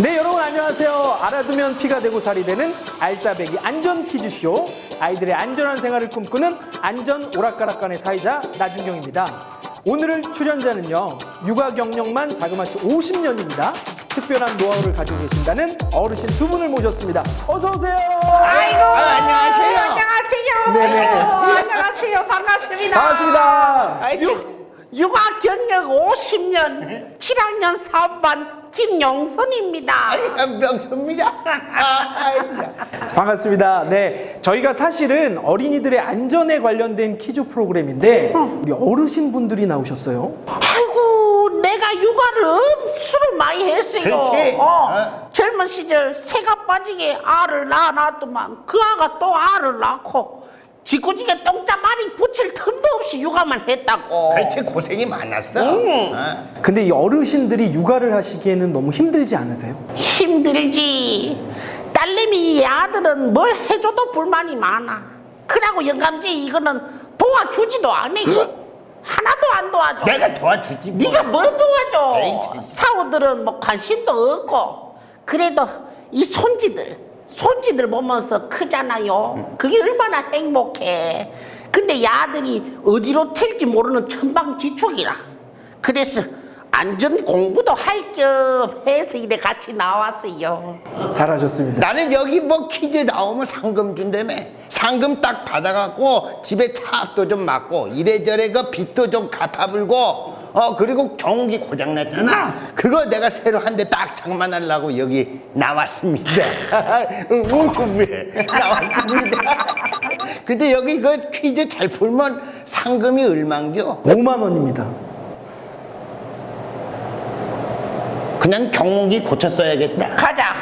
네 여러분 안녕하세요. 알아두면 피가 되고 살이 되는 알짜배기 안전 퀴즈쇼. 아이들의 안전한 생활을 꿈꾸는 안전 오락가락간의 사이자 나준경입니다. 오늘 출연자는요 육아 경력만 자그마치 50년입니다. 특별한 노하우를 가지고 계신다는 어르신 두 분을 모셨습니다. 어서 오세요! 아이고 안녕하세요. 안녕하세요. 네네. 안녕하세요. 반갑습니다. 반갑습니다 유, 육아 경력 50년 7학년 3반 김용선입니다. 명수입니다. 반갑습니다. 네, 저희가 사실은 어린이들의 안전에 관련된 퀴즈 프로그램인데 우리 어르신 분들이 나오셨어요. 내가 육아를 엄수로 많이 했어요. 그렇지. 어, 어. 젊은 시절 새가 빠지게 알을 낳아놨더만 그 아가 또 알을 낳고 짓궂게 똥자말이 붙일 틈도 없이 육아만 했다고. 그렇지 고생이 많았어. 응. 어. 근데 이 어르신들이 육아를 하시기에는 너무 힘들지 않으세요? 힘들지. 딸내미 이 아들은 뭘 해줘도 불만이 많아. 그러고 영감지 이거는 도와주지도 않아. 하나도 안 도와줘. 내가 도와주지. 뭐. 네가 뭘 도와줘? 에이, 참. 사우들은 뭐 관심도 없고 그래도 이 손지들 손지들 보면서 크잖아요. 그게 얼마나 행복해. 근데 이 아들이 어디로 튈지 모르는 천방지축이라. 그래서 안전 공부도 할 겸 해서 이래 같이 나왔어요. 잘하셨습니다. 나는 여기 뭐 퀴즈 나오면 상금 준다며 상금 딱 받아갖고 집에 차압도 좀 맞고 이래저래 그 빚도 좀 갚아불고 어 그리고 경운기 고장났잖아 그거 내가 새로 한 대 딱 장만하려고 여기 나왔습니다 우왜 나왔습니다 근데 여기 그 퀴즈 잘 풀면 상금이 얼만겨 5만 원입니다. 그냥 경운기 고쳤어야겠다 가자.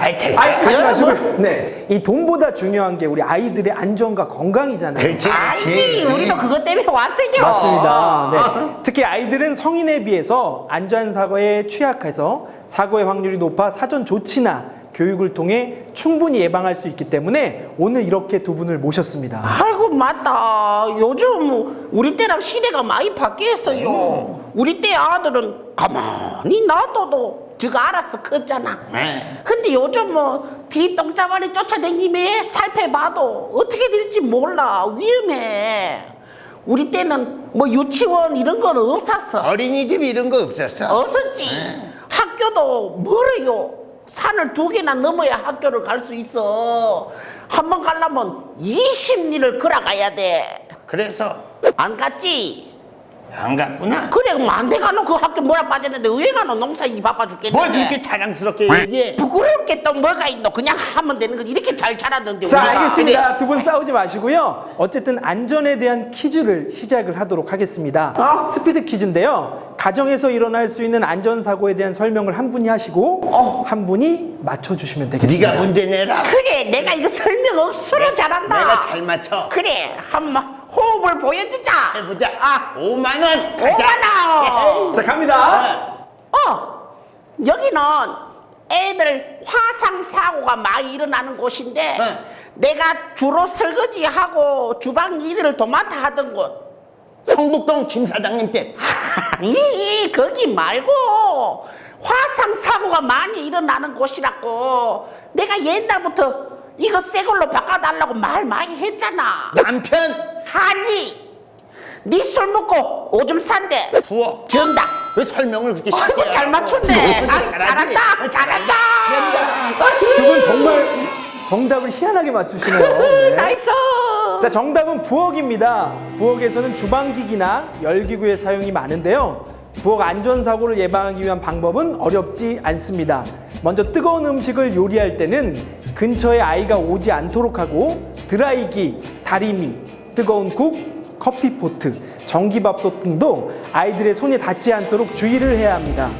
아이 됐어 아이, 하지 그럼 마시고요. 네, 이 돈보다 중요한 게 우리 아이들의 안전과 건강이잖아요. 그렇지 알지. 우리도 그것 때문에 왔어요. 맞습니다. 네. 특히 아이들은 성인에 비해서 안전사고에 취약해서 사고의 확률이 높아 사전 조치나 교육을 통해 충분히 예방할 수 있기 때문에 오늘 이렇게 두 분을 모셨습니다. 아이고 맞다. 요즘 우리 때랑 시대가 많이 바뀌었어요. 우리 때 아들은 가만히 놔둬도 저가 알아서 컸잖아. 네. 근데 요즘 뭐 뒤똥자발이 쫓아다니며 살펴봐도 어떻게 될지 몰라. 위험해. 우리 때는 뭐 유치원 이런 건 없었어. 어린이집 이런 거 없었어? 없었지. 학교도 멀어요 산을 두 개나 넘어야 학교를 갈 수 있어 한 번 가려면 20리를 걸어가야 돼 그래서 안 갔지? 안 갔구나. 그래 그럼 안 돼 가노 그 학교 뭐라 빠졌는데 왜 가노 농사일이 바빠 죽겠네 뭘 그렇게 자랑스럽게 얘기해? 부끄러울 게또 뭐가 있노 그냥 하면 되는 거지 이렇게 잘 자랐는데 자, 우리가. 알겠습니다. 두분 싸우지 마시고요. 어쨌든 안전에 대한 퀴즈를 시작을 하도록 하겠습니다. 어? 스피드 퀴즈인데요. 가정에서 일어날 수 있는 안전사고에 대한 설명을 한 분이 하시고 어. 한 분이 맞춰주시면 되겠습니다. 네가 문제 내라. 그래 내가 이거 설명 억수로 잘한다 내가 잘 맞춰. 그래 한번 호흡을 보여주자 해보자. 아 5만 원. 가자. 오만원 자, 갑니다. 어 여기는 애들 화상 사고가 많이 일어나는 곳인데 응. 내가 주로 설거지하고 주방 일을 도맡아 하던 곳 성북동 김 사장님 때. 아니 거기 말고 화상 사고가 많이 일어나는 곳이라고 내가 옛날부터 이거 새 걸로 바꿔달라고 말 많이 했잖아 남편 아니 네 술 먹고 오줌 싼 데 부엌. 정답 왜 설명을 그렇게 쉽게 아이고 잘 해? 맞췄네 너 아, 잘하지? 잘한다 잘한다 두 분 정말 정답을 희한하게 맞추시네요. 네. nice 자, 정답은 부엌입니다. 부엌에서는 주방기기나 열기구의 사용이 많은데요. 부엌 안전사고를 예방하기 위한 방법은 어렵지 않습니다. 먼저 뜨거운 음식을 요리할 때는 근처에 아이가 오지 않도록 하고 드라이기, 다리미, 뜨거운 국, 커피포트, 전기밥솥 등도 아이들의 손에 닿지 않도록 주의를 해야 합니다.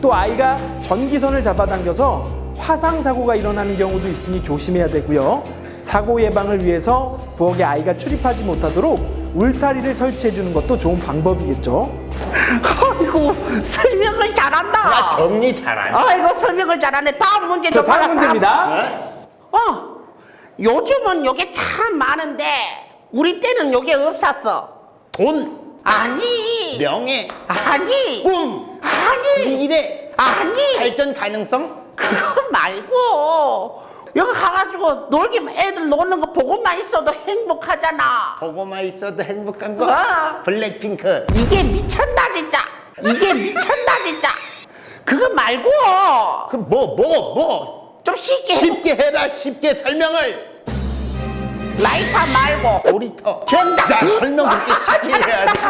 또 아이가 전기선을 잡아당겨서 화상 사고가 일어나는 경우도 있으니 조심해야 되고요. 사고 예방을 위해서 부엌에 아이가 출입하지 못하도록 울타리를 설치해 주는 것도 좋은 방법이겠죠. 아이고 설명을 잘한다 나 정리 잘하네. 아이고 설명을 잘하네 다음 문제 봐라, 다음 문제입니다. 어? 어 요즘은 요게 참 많은데 우리 때는 요게 없었어 돈, 아니 명예, 아니 꿈, 아니 미래, 아니 발전 가능성? 그거 말고 여기 가가지고 놀기만 애들 노는 거 보고만 있어도 행복하잖아 보고만 있어도 행복한 거? 아. 블랙핑크. 이게 미쳤나 진짜 이게 미쳤나 진짜 그거 말고 그 뭐, 뭐, 뭐? 좀 쉽게 해. 쉽게 해라, 쉽게 설명을. 라이터 말고 놀이터. 정답. 야, 설명 그렇게 쉽게 해야지.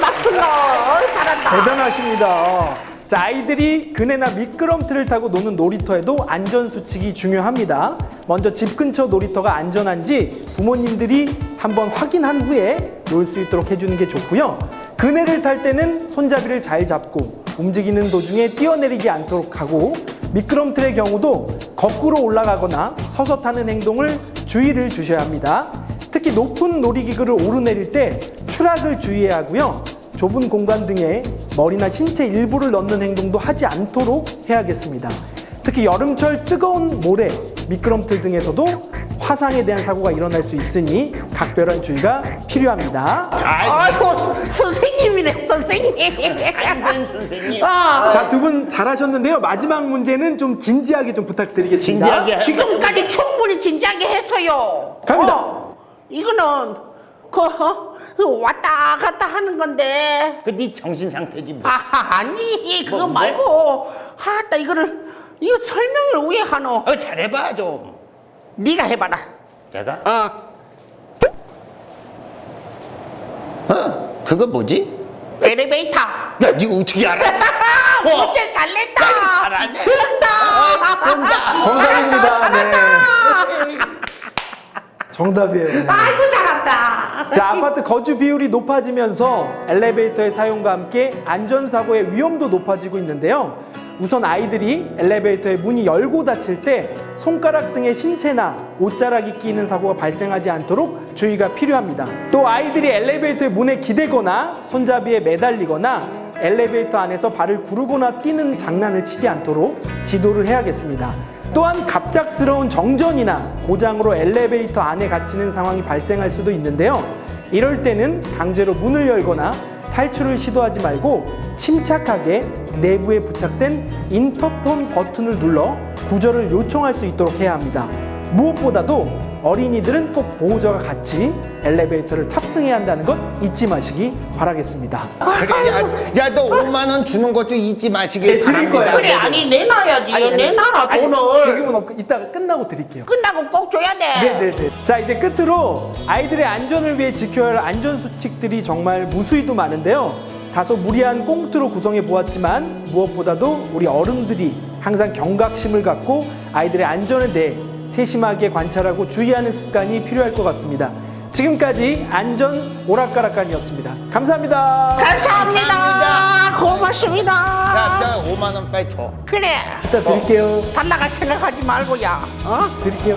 맞춘다 어이, 잘한다 대단하십니다. 자, 아이들이 그네나 미끄럼틀을 타고 노는 놀이터에도 안전수칙이 중요합니다. 먼저 집 근처 놀이터가 안전한지 부모님들이 한번 확인한 후에 놀 수 있도록 해주는 게 좋고요. 그네를 탈 때는 손잡이를 잘 잡고 움직이는 도중에 뛰어내리지 않도록 하고 미끄럼틀의 경우도 거꾸로 올라가거나 서서 타는 행동을 주의를 주셔야 합니다. 특히 높은 놀이기구를 오르내릴 때 추락을 주의해야 하고요. 좁은 공간 등에 머리나 신체 일부를 넣는 행동도 하지 않도록 해야겠습니다. 특히 여름철 뜨거운 모래, 미끄럼틀 등에서도 화상에 대한 사고가 일어날 수 있으니 각별한 주의가 필요합니다. 아이고 선생님이네 선생님 안전 선생님. 아, 자, 두 분 잘하셨는데요. 마지막 문제는 좀 진지하게 좀 부탁드리겠습니다. 진지하게 해. 지금까지 충분히 진지하게 했어요 갑니다. 어, 이거는 그 어, 그 왔다 갔다 하는 건데 그네 정신 상태지 뭐. 아 아니 그거 뭐, 뭐? 말고 아따 이거를 이거 설명을 왜 하노 어, 잘해봐 좀. 네가 해봐라 내가? 어 어? 그거 뭐지? 엘리베이터 야, 니가 어떻게 알아? 아, 어. 문제 잘 냈다 야, 잘하네. 정답 정답. 정답입니다. 네. 정답이에요. 네. 아이고 잘한다 자, 아파트 거주 비율이 높아지면서 엘리베이터의 사용과 함께 안전사고의 위험도 높아지고 있는데요. 우선 아이들이 엘리베이터의 문이 열고 닫힐 때 손가락 등의 신체나 옷자락이 끼는 사고가 발생하지 않도록 주의가 필요합니다. 또 아이들이 엘리베이터의 문에 기대거나 손잡이에 매달리거나 엘리베이터 안에서 발을 구르거나 뛰는 장난을 치지 않도록 지도를 해야겠습니다. 또한 갑작스러운 정전이나 고장으로 엘리베이터 안에 갇히는 상황이 발생할 수도 있는데요. 이럴 때는 강제로 문을 열거나 탈출을 시도하지 말고 침착하게 내부에 부착된 인터폰 버튼을 눌러 구조를 요청할 수 있도록 해야 합니다. 무엇보다도 어린이들은 꼭 보호자가 같이 엘리베이터를 탑승해야 한다는 것 잊지 마시기 바라겠습니다. 그래, 야, 야, 너 5만 원 주는 것도 잊지 마시길 네, 드릴 바랍니다. 거예요. 그래 아니 내놔야지 내놔라 아니, 돈을 지금은 없고 이따가 끝나고 드릴게요. 끝나고 꼭 줘야 돼 네네네. 자 이제 끝으로 아이들의 안전을 위해 지켜야 할 안전 수칙들이 정말 무수히도 많은데요. 다소 무리한 꽁트로 구성해 보았지만 무엇보다도 우리 어른들이 항상 경각심을 갖고 아이들의 안전에 대해 세심하게 관찰하고 주의하는 습관이 필요할 것 같습니다. 지금까지 안전 오락가락간이었습니다. 감사합니다. 감사합니다. 감사합니다. 고맙습니다. 야, 저 5만 원 빨리 줘. 그래. 이따 드릴게요. 달라갈 생각하지 말고 야. 어? 드릴게요.